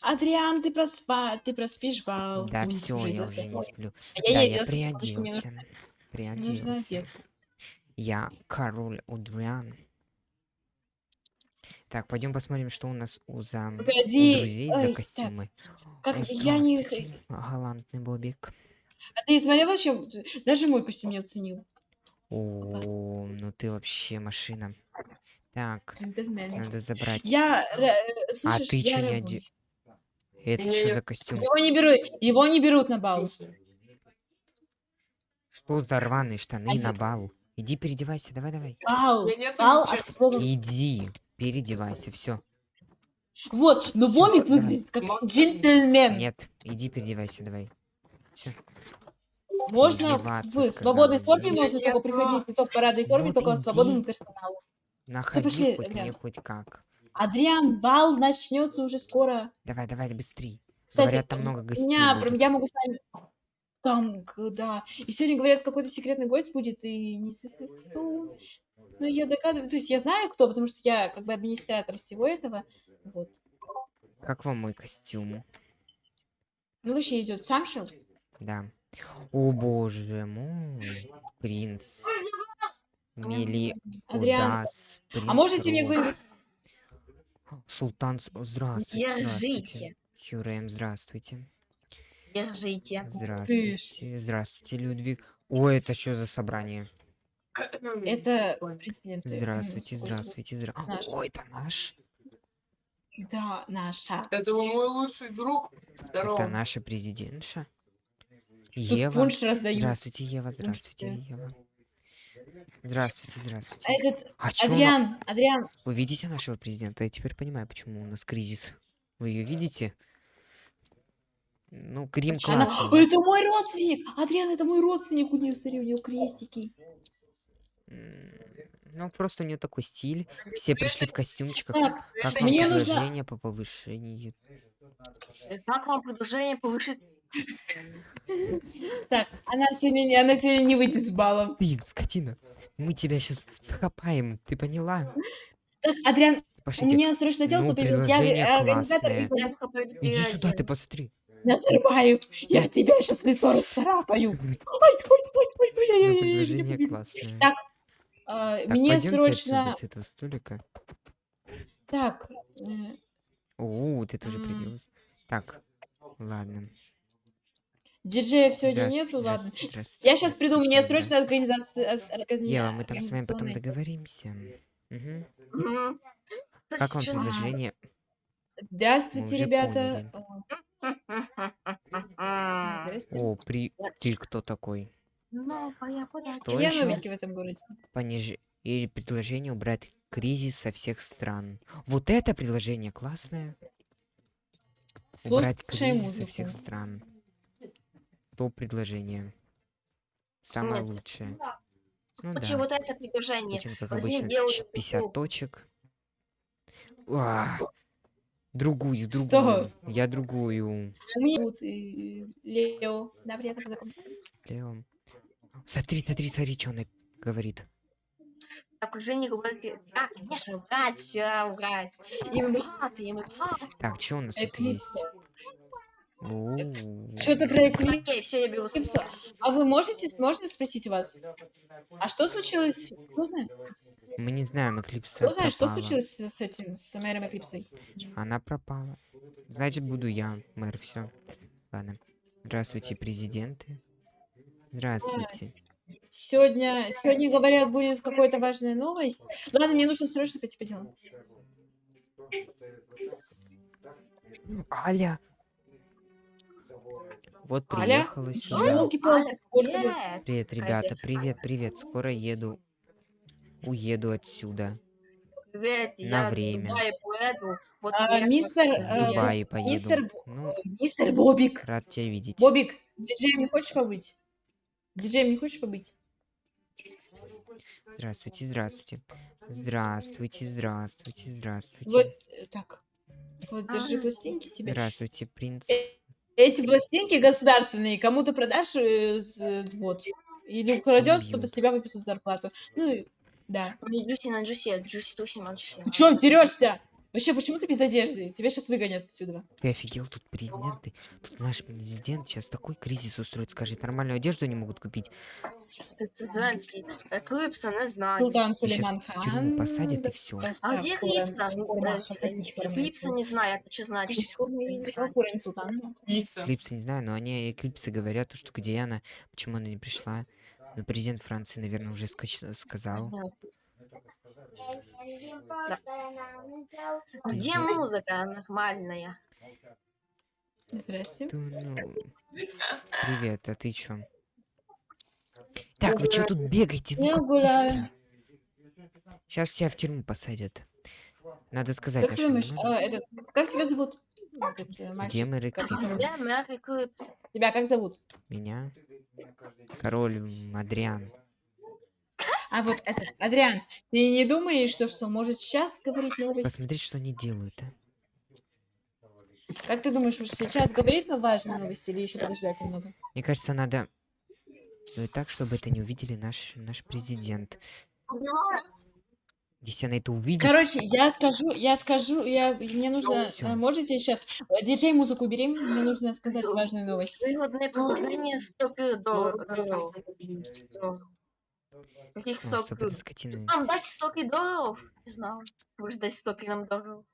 Адриан, ты проспа... ты проспишь бал. Да все, я уже не сплю. А Да, я не я нужно, приоделся. нужно Приоделся. Я король Удриан. Так, пойдем посмотрим, что у нас у, за... у Погоди. друзей Ой, за так, костюмы. Как О, я не... галантный Бобик. А ты смотрел вообще? Даже мой костюм не оценил. О, ну ты вообще машина. Так, Джентльмен. надо забрать. Я... ра- э, А Слышишь, ты я чё не оде... Это Не, что не. за костюм? Его не берут, его не берут на бал. Что за рваные штаны Оде- на бал? Иди переодевайся, давай, давай. Бал. Бал ничего. от слова. Иди, переодевайся, все. Вот, но Всё, Бомик выглядит как джентльмен. Нет, иди переодевайся, давай. Все. Можно в свободной форме, можно только приходить не только в парадной форме, только свободному персоналу. Находи пошли, хоть Адриан. мне хоть как. Адриан, бал начнется уже скоро. Давай, давай, быстрей. Кстати, Говорят, там много гостей меня, прям, я могу с вами... Там, да. И сегодня, говорят, какой-то секретный гость будет, и неизвестно кто. Ну, я догадываюсь, то есть я знаю кто, потому что я как бы администратор всего этого. Вот. Как вам мой костюм? Ну, вообще идет Самшел. Да. О боже мой, принц. Мели Адриан. Удас, А можете мне кто-нибудь... Султан, здравствуйте. Держите. Хюрем, здравствуйте. Держите. Здравствуйте, здравствуйте, Людвиг. О, это что за собрание? Это президент. Здравствуйте, здравствуйте, здравствуйте. О, это наш? Да, наша. Это мой лучший друг. Здорово. Это наша президентша? Тут Ева? Здравствуйте, Ева, здравствуйте. Ева. Здравствуйте, А здравствуйте. этот... А чё она- Адриан, Адриан, Вы видите нашего президента? Я теперь понимаю, почему у нас кризис. Вы ее видите? Ну, Крим она... Ой, это мой родственник! Адриан, это мой родственник, у нее, смотри, у нее крестики. Ну, просто у нее такой стиль. Все пришли в костюмчиках. Как вам мне нужно- предложение по повышению? Как вам предложение повышить? так, она сегодня, не- она сегодня не выйдет с балом. Блин, скотина. Мы тебя сейчас закопаем, ты поняла? Так, Адриан, Пошлите. мне срочно дело, Ну, придет. Я э, организатор, Иди сюда, ты посмотри. Назарбаев, я тебя сейчас лицо расцарапаю. Ой, ой, ой, ой, ой, ой, предложение классное. Так, А, Мне срочно... с этого столика. Так, э, О, ты тоже М. приделась. Так, ладно. Диджеев сегодня Здравствуйте, нету, ладно. здравствуйте, Я сейчас приду, мне срочно организация... Ева, мы там с вами потом договоримся. Мгм. Как вам Кстати, предложение? Здравствуйте, ребята. А. О, при... Ты кто такой? Новая подача. Что Я еще? новенький в этом городе. Пониж... Или предложение убрать кризис со всех стран. Вот это предложение классное. Убрать Слушаем кризис со музыку. всех стран. Топ предложение. Самое Нет. лучшее. Ну Короче, да. вот это предложение. Путин, как возьми обычно, белую ч- 50 футболку. точек. А, Другую, Что? другую. Я другую. Лео. Да, приятно познакомиться. Лео. Смотри, смотри, смотри, что она говорит. Окружение говорит, да, конечно, убрать, все убрать. И мы богаты, и мы богаты. Так, что у нас тут есть? О, Что-то про Эклипс. Окей, все, я беру. А вы можете, можно спросить вас? А что случилось? Кто знает? Мы не знаем, Эклипса Кто знает, что случилось с с этим, с мэром Эклипсой? Она пропала. Значит, буду я, мэр, все. Ладно. Здравствуйте, президенты. Здравствуйте. Сегодня, сегодня, говорят, будет какая-то важная новость. Ладно, мне нужно срочно пойти по делам. Аля! Вот Аля? приехала сюда. Ёлки-палки, сколько вы- Привет. Привет, ребята, привет, привет. Скоро еду. Уеду отсюда. Привет, На я время. Дубае поеду. Вот А, я мистер, просто В э, поеду. мистер Ну, Мистер Бобик. рад тебя видеть. Бобик, диджеем не хочешь побыть? Диджеем не хочешь побыть? Здравствуйте, здравствуйте. Здравствуйте, здравствуйте, здравствуйте. Вот э, так. Вот держи пластинки тебе. Здравствуйте, принц. Эти пластинки государственные кому-то продашь, э, э, вот. Или украдет, кто-то себя выписывает зарплату. Ну, да. Не Джуси на Джуси, Джуси Туси на Джуси. Ты чё дерешься? Вообще, почему ты без одежды? Тебя сейчас выгонят отсюда. Ты офигел, тут президенты. Тут наш президент сейчас такой кризис устроит, скажет, нормальную одежду не могут купить. Це Зеленський. Еклипса не знаю. Султан Сулейман в тюрьму хан. посадят и все. А где Еклипса? Еклипса Еклипса не знаю. Уровень Султана. Пицца. Эклипсы не знаю, но они эклипсы говорят, то, что где она, почему она не пришла. Но президент Франции, наверное, уже скач- сказал. Где музыка нормальная? Здрасте. Да ну. Привет, а ты чё? Так, вы чё тут бегаете? Я гуляю. Сейчас тебя в тюрьму посадят. Надо сказать Как ты нашим думаешь, а, это, как тебя зовут? Э, Эклипса? тебя как зовут? Меня? Король м, Адриан. А вот этот, Адриан, ты не думаешь, что, что может сейчас говорить новости? Посмотри, что они делают, а. Как ты думаешь, может сейчас говорит на важные новости или еще подождать немного? Мне кажется, надо сделать так, чтобы это не увидели наш, наш президент. Если она это увидит, Короче, я скажу, я скажу, я, мне нужно, Всё. э, можете сейчас, э, диджей музыку бери, мне нужно сказать важную новость. Вигодне положення 100 доларів. Каких что, 100 чтобы эта скотина... Нам дать 100 долларов? Не знаю. Может дать 100 нам долларов?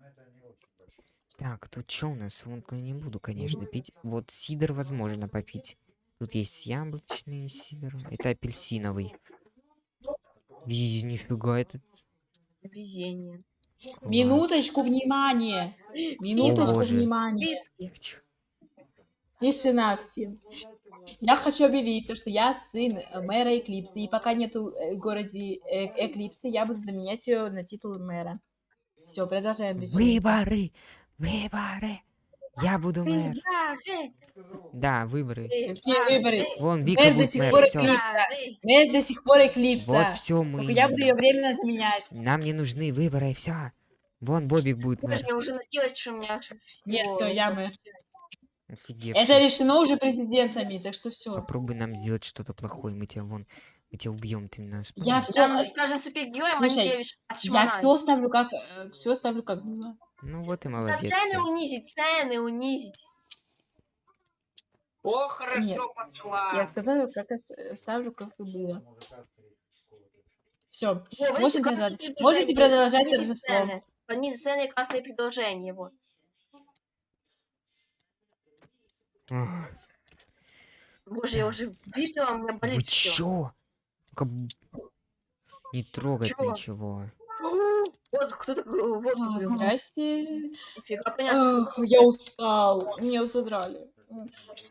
Так, тут что у нас? Водку я не буду, конечно, пить. Вот сидр возможно попить. Тут есть яблочный сидр. Это апельсиновый. И нифига, это... Везение. класс. Минуточку внимания, минуточку внимания. Тишина всем. Я хочу объявить то, что я сын э, мэра Эклипсы, и пока нету э, в городе э, Эклипсы, я буду заменять ее на титул мэра. Все, продолжаем. Выборы! Выборы! Я буду мэр. Выборы, Да, выборы. Какие выборы? Вон, Вика Мэр до будет сих мэр, пор все. Эклипса. Мэр до сих пор Эклипса. Вот все мы. Только я буду ее временно заменять. Нам не нужны выборы, все. Вон Бобик будет мэр. Я уже надеялась, что у меня Нет, все, я мэр. Офигевший. Это решено уже президентами, так что все. Попробуй нам сделать что-то плохое, мы тебя вон, мы тебя убьем, ты нас. Я все, Да, скажем, супергероем Слушай, Манькевич я все ставлю как, все ставлю как было. Ну вот и Да молодец. цены унизить, цены унизить. О, хорошо Нет. пошла. Я сказала, как э, ставлю, как и было. Все, Можете продолжать- можете продолжать торжество. цены. Понизить цены, классные предложения, вот. Боже, я уже выпила, у меня Вы болит все. чё? Не трогать Чего? ничего. Вот кто такой, вот А, какой. здрасте. Нифига, понятно. Эх, я устал. Меня задрали.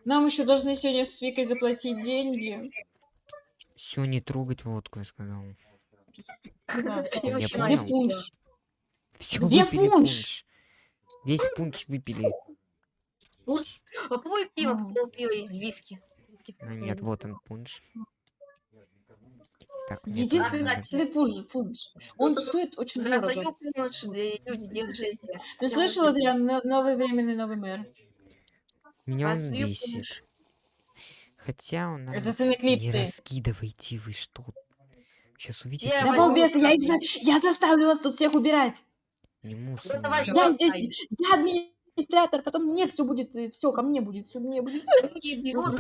Нам еще должны сегодня с Викой заплатить деньги. Все, не трогать водку, я сказал. Да. Я Я вообще понял. Где пунш? Все Где выпили пунш? пунш. Весь пунш выпили. Уж Попробуй пиво, М. пол пива и виски. А, нет, вот он пунш. Так, кстати. пунш, пунш. Он стоит очень дорого. И люди, держите. Ты слышал, Адриан, но- новый временный новый мэр? Меня он бесит. Хотя он нам... Это сын Не раскидывайте вы что. Сейчас увидите. Да балбесы, я их сами? за- Я заставлю вас тут всех убирать. Не мусор. Я здесь, я администратор, потом мне все будет, все ко мне будет, все мне будет. Люди берут Ну,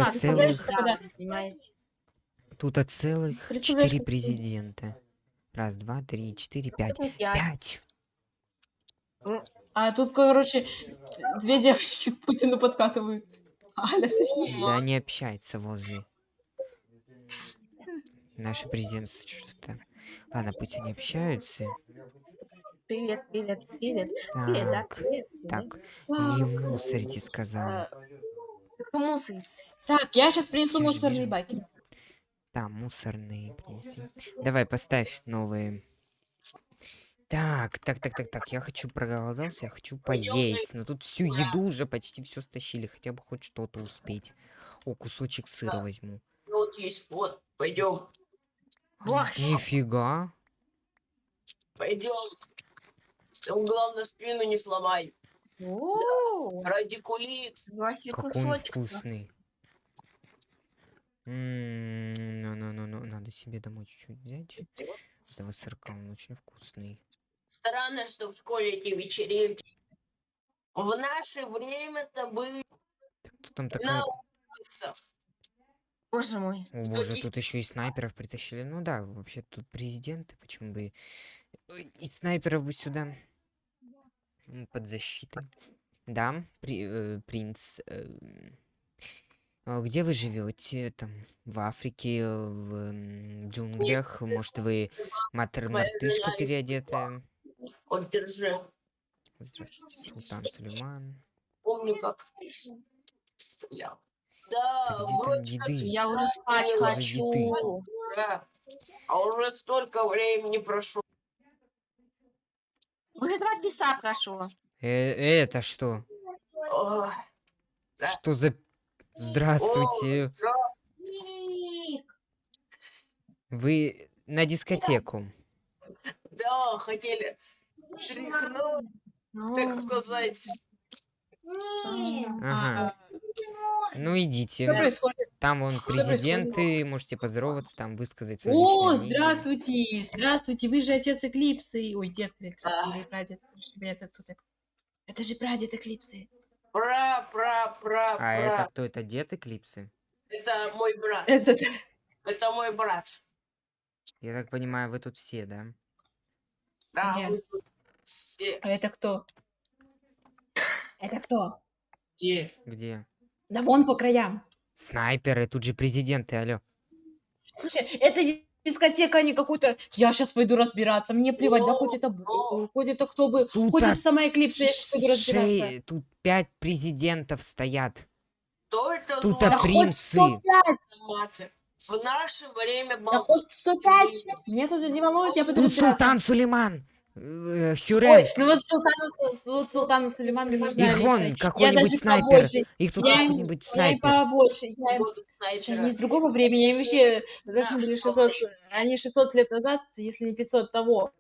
Тут от целых четыре президента. Раз, два, три, четыре, пять. Не пять. Пять! А тут, короче, две девочки к Путину подкатывают. Аля, слышишь? Да они общаются возле. Наши президенты что-то. Ладно, пусть они общаются. Привет, привет, привет. Привет, да, Так, привет. привет. так, не мусорите, сказал. Какой мусор? Так, я сейчас принесу Я мусорные вижу. баки. Там мусорные принеси. Давай, поставь новые. Так, так, так, так, так. Я хочу проголодался, я хочу поесть. Но тут всю еду уже почти все стащили. Хотя бы хоть что-то успеть. О, кусочек сыра возьму. вот есть, вот, пойдем. Нифига. пойдем. Главное спину не сломай. О, Радикулит. нифига себе Какой он вкусный. Ну, ну, ну, ну, надо себе домой чуть-чуть взять. Этого сырка, он очень вкусный. Странно, что в школе эти вечеринки. В наше время-то были Так, кто там такая? на улицах. Боже мой. О боже, тут еще и снайперов притащили. Ну да, вообще тут президенты, почему бы... И снайперов бы сюда. Под защитой. Да, при- э, принц. а Где вы живете? Там, в Африке, в м, джунглях? Может, вы матер-мартышка переодетая? Вот держи. Здравствуйте, Султан Сулейман. Помню, как стрелял. Да, Так вроде как? Я уже спать хочу. да. А уже столько времени прошло. Уже два часа прошло. Э, это что? Ой, Да. Что за... Здравствуйте. Вы на дискотеку. Да, хотели тряхнуть, так сказать. Ага. Ну Что идите. происходит? Там вон Что происходит? президенты, можете поздороваться, там высказать свое О, личное мнение. здравствуйте, здравствуйте, вы же отец Эклипсы. Ой, дед Эклипсы или прадед. Это кто так? Это же прадед Эклипсы. Пра, пра, пра, А пра. это кто? Это дед Эклипсы? Это мой брат. Это... Это мой брат. Я так понимаю, вы тут все, да? Да, мы тут все. А это кто? Это кто? Где? Где? Да вон по краям. Снайперы, тут же президенты, алло. Слушай, это ди- дискотека, а не какой-то... Я сейчас пойду разбираться. Мне плевать, да хоть это... Хоть это кто бы... Тут Хоть это сама Эклипса, я сейчас пойду разбираться. Тут пять президентов стоят. Кто это Тут Да а хоть принцы. 105, маты? В наше время да хоть 105. Меня тут не волнует, я пойду Тут разбираться. Султан Сулейман. Э. Ой, ну вот Султана, Су- вот Султана Сулеймана нужна Их вон. Я какой-нибудь даже снайпер. побольше. Их тут Я какой-нибудь я им снайпер. побольше. Я им... снайпера. они из другого времени, они вообще должны Да, были что 600... Они 600 лет назад, если не 500 того.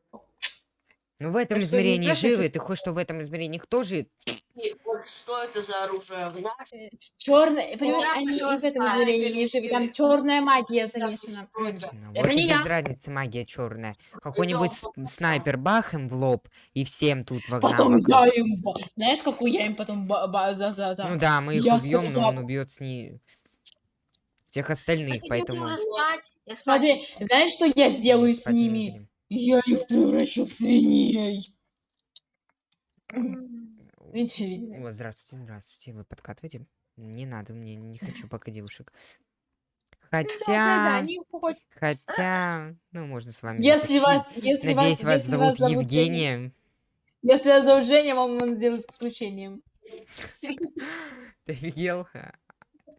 Ну в этом что измерении спрашивайте. живы. Ты хочешь, что в этом измерении кто жив? И Вот что это за оружие? Наше Черная, понимаешь, они и в этом измерении не живы. Там черная магия замешана. что это? Ну, Это вот не я. без разницы магия черная. Какой-нибудь снайпер бах им в лоб и всем тут вогнал Потом я им... Знаешь, какую я им потом... за, за. Ну да, мы их убьем, но он убьет с ней всех остальных, поэтому. Смотри, знаешь, что я сделаю с ними? Я их превращу в свиней. Видите, видимо. О, здравствуйте, здравствуйте. Вы подкатываете? Не надо, мне не хочу пока девушек. Да, да, да, Хотя, хотя, ну можно с вами Если вас, если Надеюсь, вас, если зовут вас зовут Евгения. если вас зовут Женя, вам он сделает исключением. Ты офигел?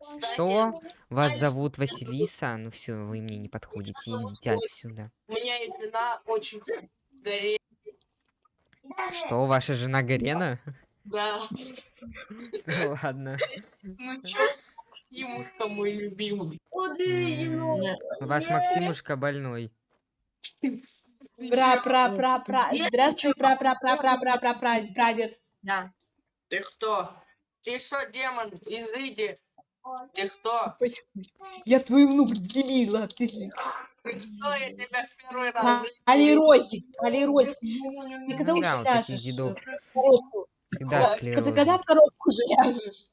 Что? Вас зовут Василиса? Ну все, вы мне не подходите. Идите отсюда. у меня и жена очень горит. Что, ваша жена Гарена? Да. Ну ладно. Ну чё, Максимушка мой любимый. Ваш Максимушка больной. Пра, пра, пра, пра. Здравствуй, пра, пра, пра, пра, пра, пра, пра, прадед. Да. Ты кто? Ты что, демон? Изыди. Ты кто? Я твой внук, дебила, ты же. Кто? Я тебя в первый раз А, Алиросик, Алиросик. Ты когда уже ляжешь коробку? Склероз. когда в коробку уже ляжешь?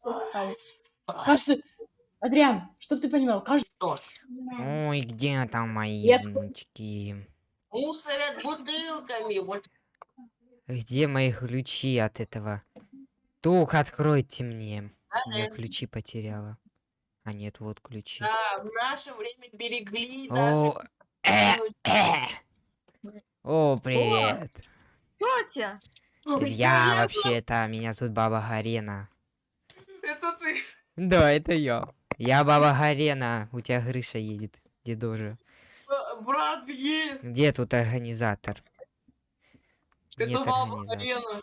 Каждый... Адриан, чтоб ты понимал, каждый... Ой, где там мои Нет. внучки? Мусорят бутылками. Вот Где мои ключи от этого? Тух, откройте мне. Я ключи потеряла. А нет, вот ключи. Да, в наше время берегли даже. О, э, э. О, привет. Тетя. Я вообще-то, меня зовут Баба Гарена. Это ты. Да, это я. Я Баба Гарена. У тебя Грыша едет. Дедожа. Брат есть. Где тут организатор? Это баба организатора.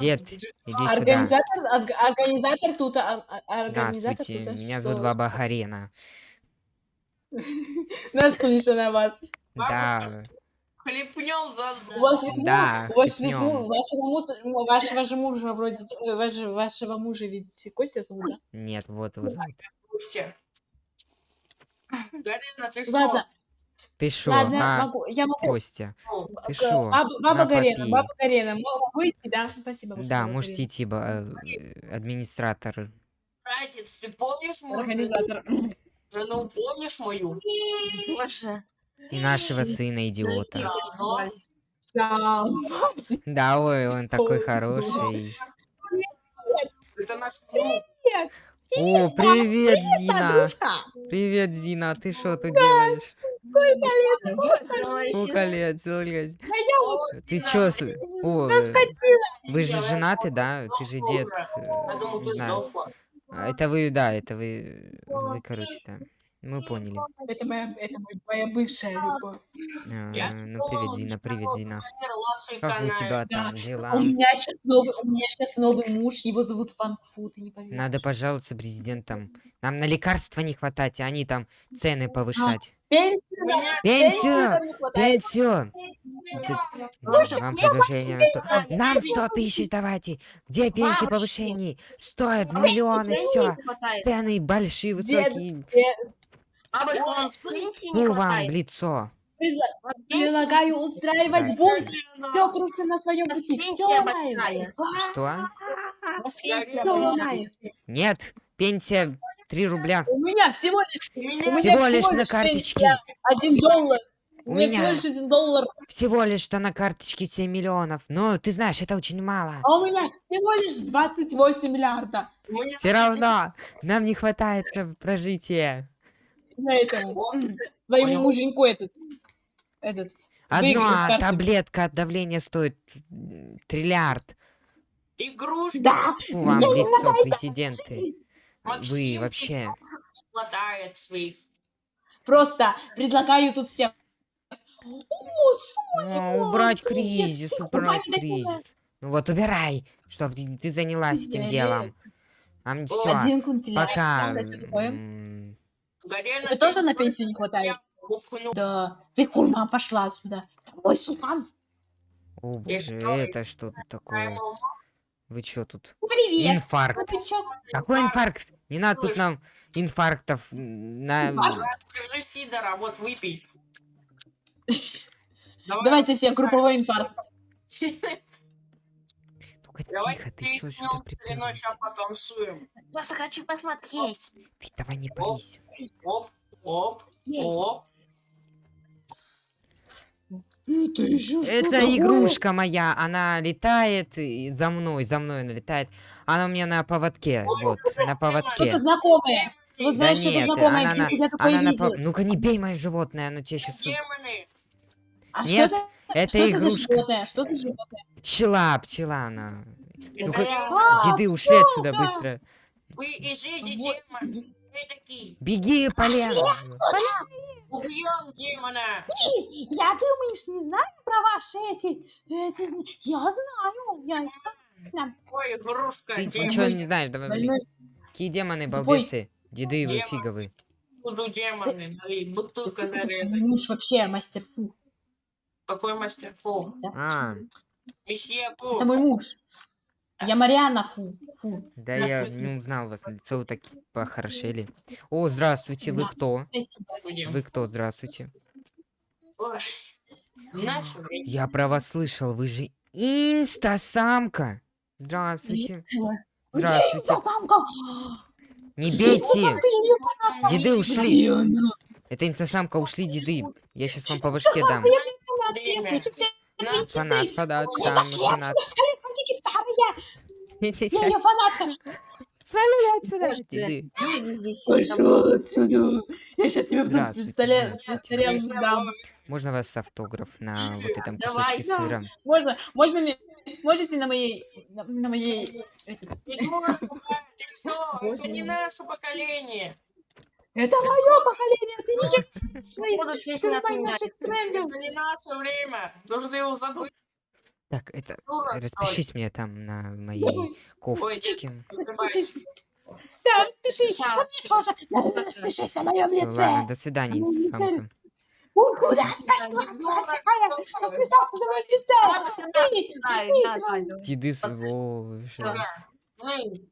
Дед, иди сюда. Организатор, орг- организатор тут, а- а- организатор Здравствуйте, тут. меня зовут Баба Гарена. Наслышан на вас. Да, Хлепнем за... У вас ведь Да, у вас ведь вашего, ну, вашего же мужа вроде, э, ваш- вашего мужа ведь Костя зовут, да? нет, вот что? Ладно, Ты шо? Ладно, а, могу, я могу. Костя, Ну, ты К- шо? Баба, баба На, Гарена, попей. баба Гарена, мо- могу идти, да? Спасибо Да, можете Гарена. идти, ба- э, администратор. Братец, ты помнишь мою? Организатор. Жену помнишь мою? Боже. И нашего сына, идиота. Да. Да, ой, он такой Ой, хороший. Это наш друг. О, привет, Зина! Привет, Зина, ты что тут делаешь? Сколько лет, сколько лет? Ой, Ты Зина, чё, о, э, вы же женаты, да? Ты же дед, э, не ты знаю. А, Это вы, да, это вы, вы, короче, да. Мы поняли. Это моя, это моя бывшая любовь. А, Ну, привет, привет, Зина. Умерла с Как у тебя там У дела? меня сейчас новый, у меня сейчас новый муж, его зовут Фанкфу, ты не поверишь. Надо пожаловаться президентам. Нам на лекарства не хватать, а они там цены повышать. Пенсию, Пенсию! нам. Пенсию! Вам предложение на 100. Нам 100 тысяч давайте! Где пенсии повышений? Стоят миллионы, все. Цены большие, высокие. Бабушка, вам пенсии не Ну вам в хватает. лицо. Предлагаю устраивать бункер. Все крушим на своем пути. Все ломаем. Что? Все ломаем. Нет, пенсия 3 рубля. У меня всего лишь, у меня Всего лишь на карточке. Один доллар. У У меня всего лишь один доллар. всего лишь что на карточке 7 миллионов. Но ты знаешь, это очень мало. А у меня всего лишь 28 миллиарда. Все равно нам не хватает на прожитие. На этому. м, Своему муженьку этот. Этот. Одна таблетка от давления стоит триллиард. Игрушки. Да. Вам лицо, хватает президенты. Вы Максим, вообще... хватает своих. Просто предлагаю тут всем. О, Соня, О, убрать кризис, убрать кризис. Ну вот убирай, чтобы ты, ты занялась этим Нет. делом. А все, Один пока. Тебе ты тоже на пенсию не хватает? Да. Ты, курма, пошла отсюда. Ой, султан. О боже, это что тут такое? Вы чё тут? Привет. Инфаркт. Ну чё? Какой инфаркт? Не надо тут Слышь. нам инфарктов на... Держи Сидора, вот выпей. Давай. Давайте все, групповой инфаркт. Только Давай тихо, ты чё сюда ночью, а потанцуем. Просто хочу посмотреть. Ты давай не парись. Оп, оп, Ей. оп. Это еще Это игрушка моя, она летает и за мной, за мной она летает. Она у меня на поводке, Ой, вот, что-то на Что-то поводке. знакомое. Вот Да знаешь, что-то нет, знакомое. она, на, где- Я такое она на пов- Ну-ка не бей мое животное, оно тебе сейчас... Демоны. А Нет, что это? Это Что это за игрушка. животное? Что за животное? Пчела, пчела она. Это Ну-ка, я. Деды ушли отсюда быстро. Вы Вот. демон. Такие. Беги, Полен. Убьем демона. Я, думаешь, не знаю про ваши эти... эти я знаю. Я... Да. Ой, игрушка, Ты демон. ничего не знаешь, давай, блин. Какие демоны, балбесы. Деды вы Демон. фиговы. Буду демоны. Налей, бутылка. Мой муж вообще мастер фу. Какой мастер фу? А, Месье фу. Это мой муж. Я Мариана фу. Фу. да я не узнал вас, лицо вы так похорошели. О, здравствуйте, вы кто? Вы кто, здравствуйте? Я про вас слышал, вы же инстасамка. Здравствуйте. Здравствуйте. Не бейте! Деды ушли. Она? Это инстасамка, ушли деды. Я сейчас вам по башке дам. Фанат, фанат, там фанат. Я ее фанатка! Свали отсюда. Здесь Пошел отсюда! Я сейчас тебе вдруг Здравствуйте, пистолет, дам. Можно вас автограф на вот этом кусочке сыра? Можно, можно мне, можете на моей, на, на моей, это, Придурок, ты что? Это не наше поколение. это мое поколение, ты не своих, наших трендов. Это не наше время. Должны его забыть. Так, это... Дура, Распишись мне там на моей кофточке. Распишись. Да, распишись, а распишись на моем лице. ладно, до свидания, Ну, инстасамка. Куда ты пошла, такая? Расписался на моем лице. Ты, Знаю, ты, да, тварь. да, да. Деды с... О, что за- Эй,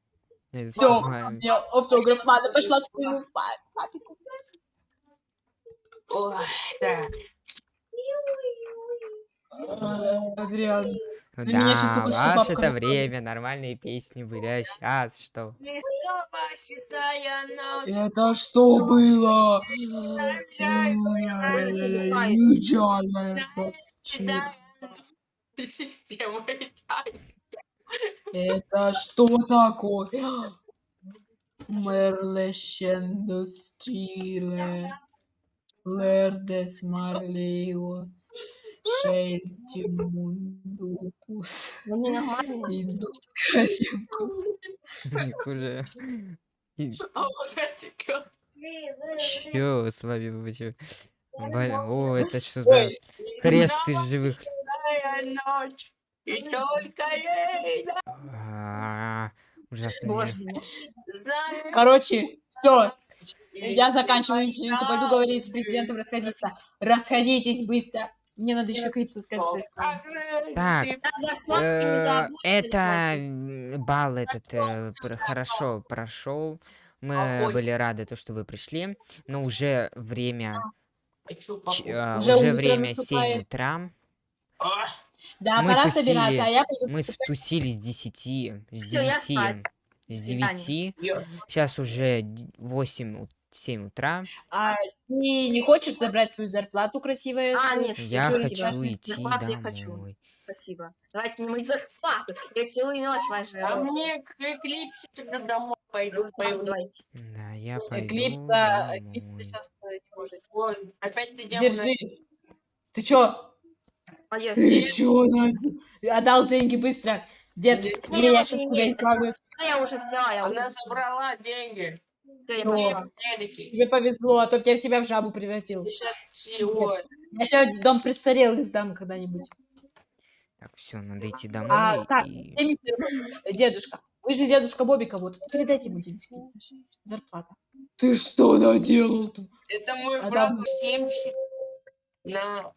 Я Все, мне автограф, ладно, пошла к своему па- папику. Ой, так. Адриан. Ну Ну, меня да, только что ваше бабка это время, нормальные песни были, а сейчас что? Это что было? Это что такое? Мерлещендо стиле. Лердес марлеос. Шельтимундукус. Ну, не нормально. Индускариус. Их уже... И А вот эти. Чё с вами вообще? Бля, О, это что за крест из живых? Ночь. И только ей А, знаю. Короче, все. Я заканчиваю вечеринку, пойду говорить с президентом расходиться. Расходитесь быстро. Мне надо еще клип сказать. Так, Э, Это бал этот э, хорошо прошел. Мы были рады, то, что вы пришли, но уже время, а, Уже время 7 наступает. утра. Да, Мы пора тусили. собираться, а я пойду Мы стусили с 10, с Всё, я 9, спать. с До свидания. 9. ё. Сейчас уже 8, 7 утра. А ты не хочешь забрать свою зарплату красивую? А, нет, Я хочу идти зарплату я хочу. домой. Спасибо. Давайте не мыть зарплату. Я целую ночь А ваша. мне Эклипсе тогда домой пойду. пойду. Давайте. Да, я пойду Эклипса, Эклипса сейчас не может. Ой, опять ты идем Держи. Ты чё? Пойдём. Ты чё? на- Отдал деньги быстро. Дед, я я уже сейчас тебя избавлю. Ну, я уже взяла, я Она уже забрала деньги. Тебе повезло, а то я тебя в жабу превратил. Сейчас ой. Я тебе в дом престарелых сдам когда-нибудь. Так, все, надо идти А, домой. так, и- мистер Дедушка. Вы же дедушка Бобика, вот. Передайте ему денежки. Зарплата. Ты что наделал-то? Это мой А брат там- семчик. На Так,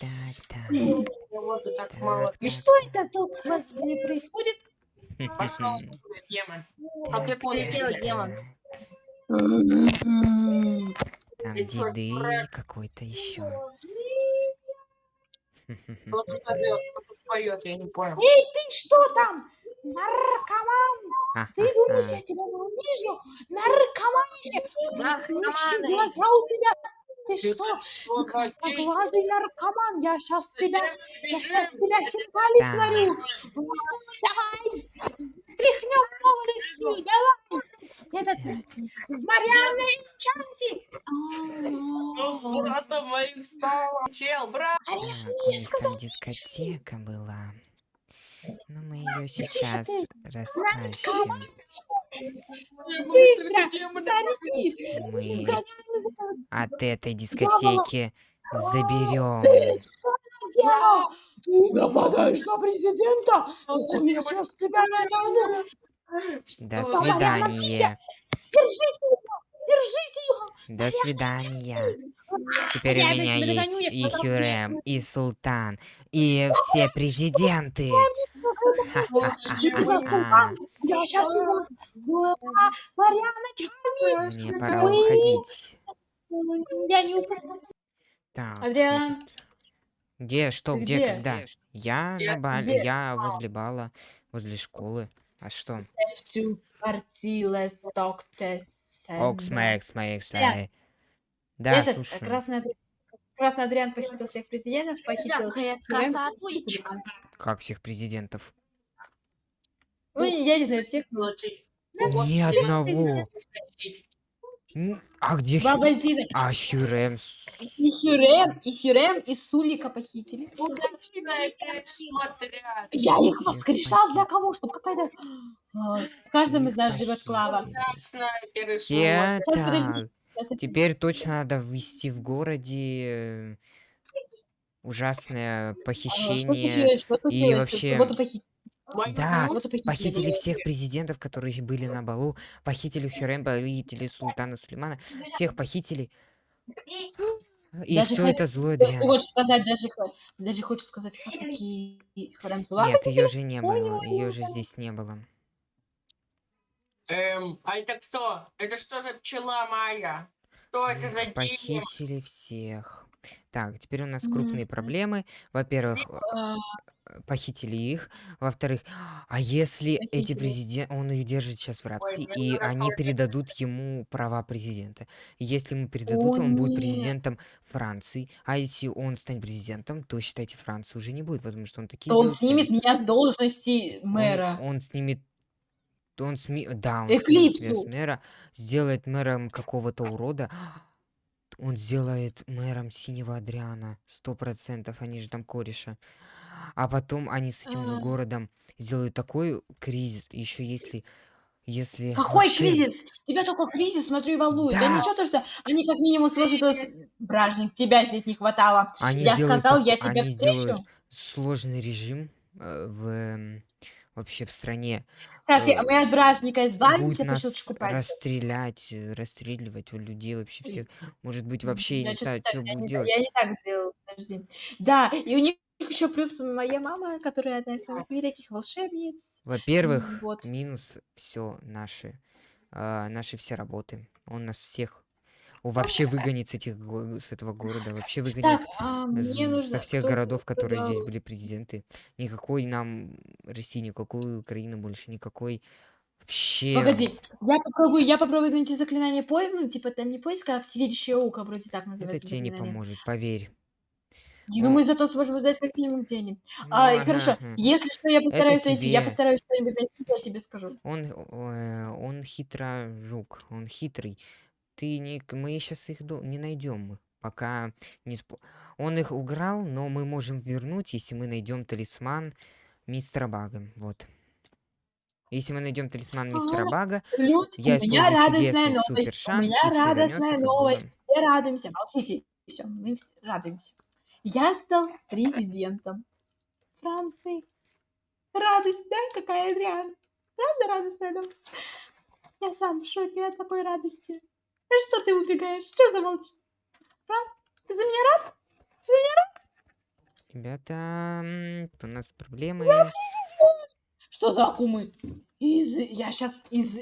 так, так. Вот и так Так, мало. И так, что это тут у вас происходит? Пошел демон. Как я понял, делать, демон? Там деды какой-то еще. Кто тут орёт, кто тут поет, я не понял. Эй, ты что там? Наркоман! Ты думаешь, я тебя не увижу? Наркоманище! Наркоманы. Глаза у тебя! Ты что? какие? Одноглазый наркоман! Я сейчас тебя... Я сейчас тебя хинкали Да. сварю! Давай! Стряхнем полностью! Давай! Этот... Марианна Чантик! Ну, с братом моим стало. Чел, брат. Так, у них там дискотека была. Но мы ее сейчас растащим. Быстро! Старики! Мы от этой дискотеки заберем. Ты нападаешь на президента? Только я сейчас тебя назову! До свидания. Держите его! Держите его! До свидания. Теперь у меня есть и Хюрем, и Султан, и все президенты. Я сейчас его... А, Чармикс! Мне пора уходить. Я не упускаю. Так, Адриан, Где, что, где, где? когда? Я Где? на бале, Где? я возле бала, возле школы. А что? Окс, Мэкс, Мэкс. Да, Этот слушаю. красный Адриан. Красный Адриан похитил всех президентов, похитил... Красотулечка. Как всех президентов? Ну, я не знаю, всех. ну, Ни одного. А где Хю- Баба Зина. А Хюрем? И Хюрем, и Хюрем, и Сулика похитили. смотрят. Я их воскрешал для кого? Чтобы какая-то... А, В каждом из нас живет Клава. Я так. Теперь точно надо ввести в городе э, ужасное А, Что похищение. случилось? Что случилось? вообще- Кого-то похитили. Да, похитили. Похитили всех президентов, которые были на балу. Похитили Хюрем, похитили Султана Сулеймана. Всех похитили. И Даже все хозя- это злой Ты дрянь. хочешь сказать, даже, даже хочешь сказать, какие Хюрем? Нет, ее же не было. Ее же здесь не было. Эм, а это кто? Это что за пчела моя? Что это за? Похитили всех. Так, теперь у нас крупные проблемы. Во-первых, А, э, похитили их. Во-вторых, а если эти Похитили. президенты, он их держит сейчас в рабстве, мне и они тоже. передадут ему права президента. Если ему передадут, О, он будет нет. президентом Франции. А если он станет президентом, то, считайте, Франции уже не будет, потому что он такие То он снимет меня с должности Он, мэра. он снимет... Он сми... Да, он снимет тебя Эклипсу. с мэра, сделает мэром какого-то урода. Он сделает мэром синего Адриана. Сто процентов, они же там кореша. А потом они с этим А. городом сделают такой кризис, еще если... Если Какой вообще- кризис? Тебя только кризис, смотрю, и волнует. Да Да. ничего то, что они как минимум сложат... Бражник, тебя здесь не хватало. Они Я сказал, тако- я тебя они встречу. сложный режим э, в вообще в стране. Кстати, э, мы от бражника избавимся по нас щелчку пальца. расстрелять, э, расстреливать у людей вообще всех. Может быть, вообще, я не знаю, что будет делать. я не так сделала, подожди. Да, и у них еще плюс моя мама, которая одна из самых великих волшебниц. Во-первых, вот. минус все наши, а, наши все работы. Он нас всех он вообще выгонит с, этих, с этого города, вообще выгонит Так, а, мне нужно... со всех кто- городов, кто которые здесь дал- были президенты. Никакой нам России, никакой Украины больше, никакой вообще... Погоди, я попробую, я попробую найти заклинание поиска, ну, типа там не поиска, а всевидящее око, вроде так Это называется тебе не поможет, поверь. Ну, О. мы зато сможем сдать как минимум денег. Ну, А, и ага, хорошо, ага. если что, я постараюсь найти, я постараюсь что-нибудь найти, я тебе скажу. Он, э, он хитро жук, он хитрый. Ты не, мы сейчас их до- не найдем, пока не спо- Он их уграл, но мы можем вернуть, если мы найдем талисман мистера Бага. Вот. Если мы найдем талисман мистера Ага. Бага, Я у меня радостная новость. У супершанс, меня радостная новость. Все радуемся. Молчите. Все, мы все радуемся. Я стал президентом Франции. Радость, да? Какая Адриана? Правда радостная новость? Я сам в шоке от такой радости. Что ты убегаешь? Что за молчи? Правда? Ты за меня рад? Ты за меня рад? ребята, у нас проблемы. Что за акумы? Из... Я сейчас из...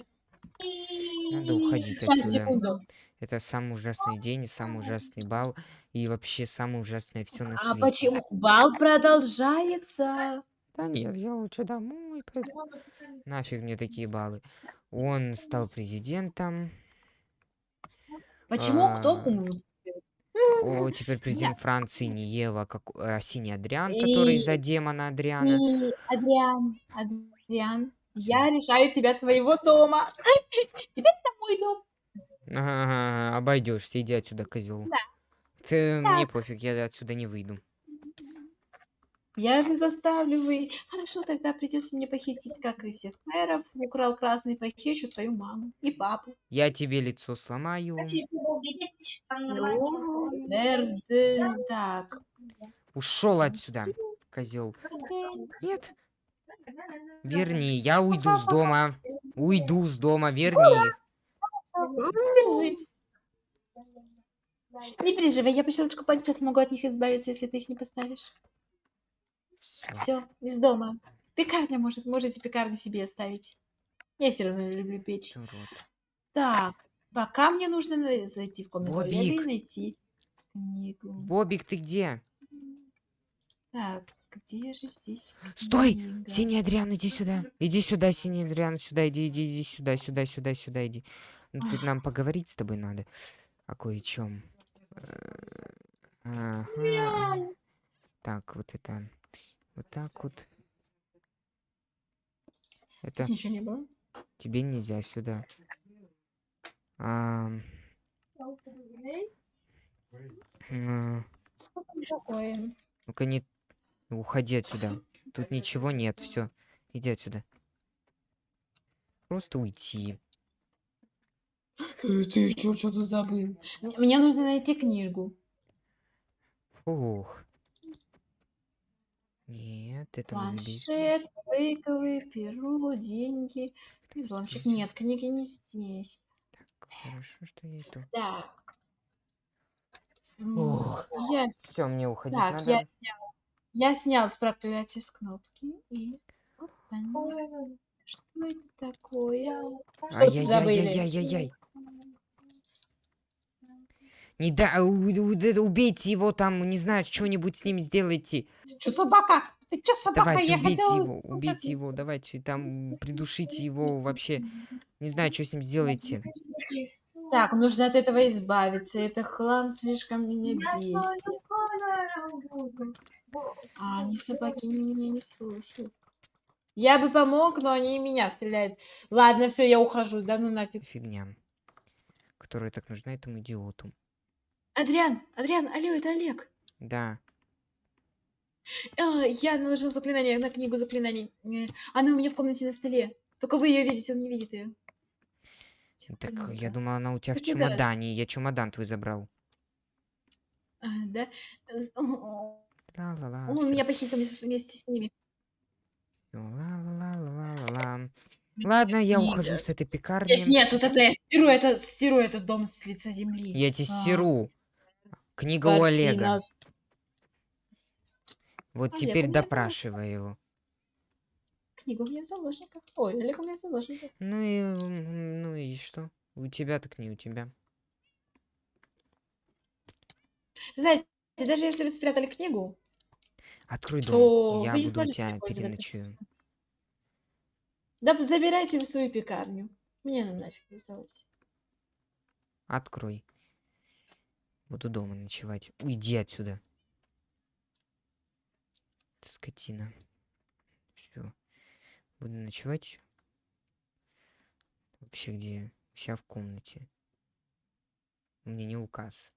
Надо уходить Сейчас, отсюда. секунду. Это самый ужасный день, и самый ужасный бал, и вообще самое ужасное все на А свете. почему? Бал продолжается. Да нет, я лучше домой пойду. Нафиг мне такие баллы. Он стал президентом. Почему? Кто А, куму? О, теперь президент Франции не Ева, как а, синий Адриан, который И- за демона Адриана. И, Адриан, Адриан, я решаю тебя твоего дома. Теперь это мой дом. Ага, обойдешься, иди отсюда, козел. Да. Ты, мне Так. пофиг, я отсюда не выйду. Я же заставлю вы. Хорошо, тогда придется мне похитить, как и всех мэров. Украл красный, похищу твою маму и папу. Я тебе лицо сломаю. Ну, Эрде, так. Ушел отсюда, козел. Нет. Верни, я уйду с дома. Уйду с дома, верни их. Не переживай, я по щелчку пальцев могу от них избавиться, если ты их не поставишь. Все, из дома. Пекарня может, можете пекарню себе оставить. Я все равно люблю печь. Урод. Так, пока мне нужно зайти в комнату и Бобик. найти книгу. Бобик, ты где? Так, где же здесь Стой! книга? Синий Адриан, иди сюда. Иди сюда, синий Адриан, сюда, иди, иди, иди сюда, сюда, сюда, сюда, иди. Ну, тут нам поговорить с тобой надо. О кое-чем. Ага. Так, вот это. Вот так вот. Это ничего не было. тебе нельзя сюда. Такое? Ну-ка не... Уходи отсюда. Тут ничего нет, все. Иди отсюда. Просто уйти. Э, Ты что, что тут забыл? Мне- нужно найти книгу. Фух. Нет, это. Планшет, фейковый, перо, деньги. И взломщик. Нет, книги не здесь. Так, хорошо, что я иду. М, Ох. Я, Все, мне уходить так, надо. я снял. Я снял с проклятия с кнопки и... Что это такое? Что ты забыли? Ай-яй-яй-яй-яй-яй. Не да, у- да- убейте его там, не знаю, что-нибудь с ним сделайте. Чё, собака? Ты чё, собака? Давайте, я убейте хотела... его, убейте его, давайте, там, придушите его вообще. Не знаю, что с ним сделаете. Так, нужно от этого избавиться. Это хлам слишком меня бесит. А они собаки не меня не слушают. Я бы помог, но они и меня стреляют. Ладно, все, я ухожу. Да ну нафиг. Фигня. Которая так нужна этому идиоту. Адриан, Адриан, алло, это Олег. Да. А, я наложил заклинание на книгу заклинаний. Э, Она у меня в комнате на столе. Только вы ее видите, он не видит ее. Так, я думала, она у тебя в да. чемодане. Я чемодан твой забрал. А, да? З- о, о, Ла-ла-ла. Он всё. меня похитил вместе вместе с ними. Ла-ла-ла-ла-ла-ла. Ладно, я Книга. ухожу с этой Здесь пекарни. нет, тут это я стиру, это, стиру этот дом с лица земли. Я тебе А, стиру. Книга у Олега. картина с- Вот Олег, теперь допрашивай его. Книга у меня в заложниках. Ой, Олег у меня в заложниках. Ну и, ну и что? У тебя так не у тебя. Знаете, даже если вы спрятали книгу, Открой То дом. Я буду у тебя переночую. да забирайте в свою пекарню. Мне ну нафиг не сдалось. Открой. Буду дома ночевать. Уйди отсюда. Ты скотина. Все. Буду ночевать. Вообще где? Вся в комнате. Мне не указ.